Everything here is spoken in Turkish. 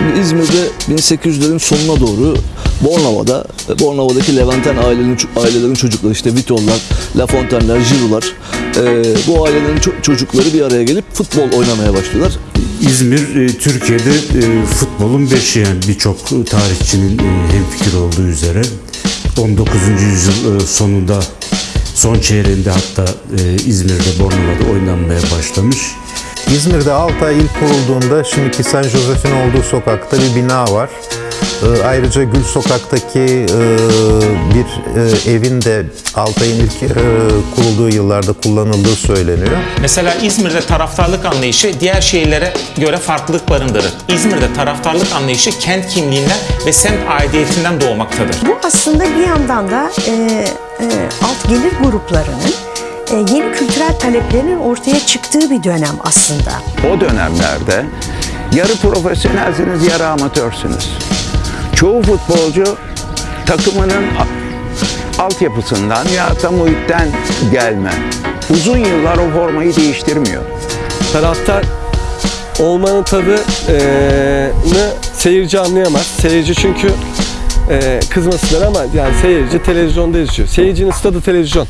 Şimdi İzmir'de 1800'lerin sonuna doğru Bornova'da, Bornova'daki Levanten ailelerin, ailelerin çocukları işte Vitollar, Lafontaine'ler, Giroud'lar e, bu ailelerin ço- çocukları bir araya gelip futbol oynamaya başlıyorlar. İzmir e, Türkiye'de e, futbolun beşiği yani birçok tarihçinin e, hemfikir olduğu üzere 19. yüzyıl e, sonunda son çeyreğinde hatta e, İzmir'de Bornova'da oynanmaya başlamış. İzmir'de Altay ilk kurulduğunda şimdiki San Josef'in olduğu sokakta bir bina var. Ee, Ayrıca Gül Sokak'taki e, bir e, evin de Altay'ın ilk e, kurulduğu yıllarda kullanıldığı söyleniyor. Mesela İzmir'de taraftarlık anlayışı diğer şehirlere göre farklılık barındırır. İzmir'de taraftarlık anlayışı kent kimliğinden ve semt aidiyetinden doğmaktadır. Bu aslında bir yandan da e, e, alt gelir gruplarının e, yeni kültürel taleplerinin ortaya çıktığı bir dönem aslında. O dönemlerde yarı profesyonelsiniz, yarı amatörsünüz. Çoğu futbolcu takımının altyapısından ya da muhitten gelme. Uzun yıllar o formayı değiştirmiyor. taraftar olmanın tadını seyirci anlayamaz. Seyirci çünkü e, kızmasınlar ama yani seyirci televizyonda izliyor. Seyircinin stadı televizyon.